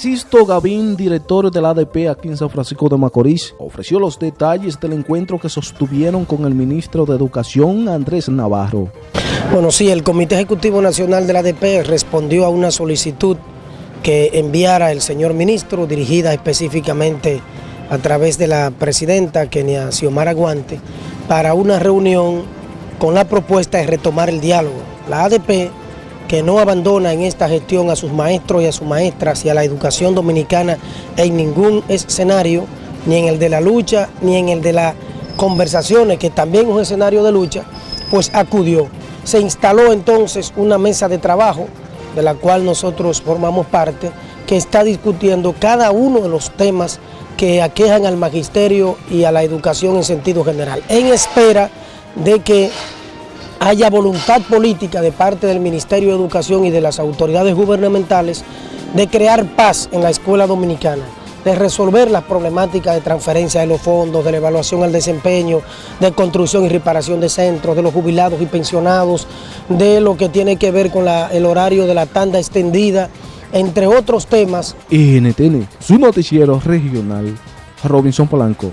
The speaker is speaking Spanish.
Sisto Gavín, director del ADP aquí en San Francisco de Macorís, ofreció los detalles del encuentro que sostuvieron con el ministro de Educación, Andrés Navarro. Bueno, sí, el Comité Ejecutivo Nacional del ADP respondió a una solicitud que enviara el señor ministro, dirigida específicamente a través de la presidenta Kenia Xiomara Guante, para una reunión con la propuesta de retomar el diálogo. La ADP que no abandona en esta gestión a sus maestros y a sus maestras y a la educación dominicana en ningún escenario, ni en el de la lucha, ni en el de las conversaciones, que también es un escenario de lucha, pues acudió. Se instaló entonces una mesa de trabajo, de la cual nosotros formamos parte, que está discutiendo cada uno de los temas que aquejan al magisterio y a la educación en sentido general, en espera de que haya voluntad política de parte del Ministerio de Educación y de las autoridades gubernamentales de crear paz en la escuela dominicana, de resolver las problemáticas de transferencia de los fondos, de la evaluación al desempeño, de construcción y reparación de centros, de los jubilados y pensionados, de lo que tiene que ver con el horario de la tanda extendida, entre otros temas. NTN, su noticiero regional, Robinson Polanco.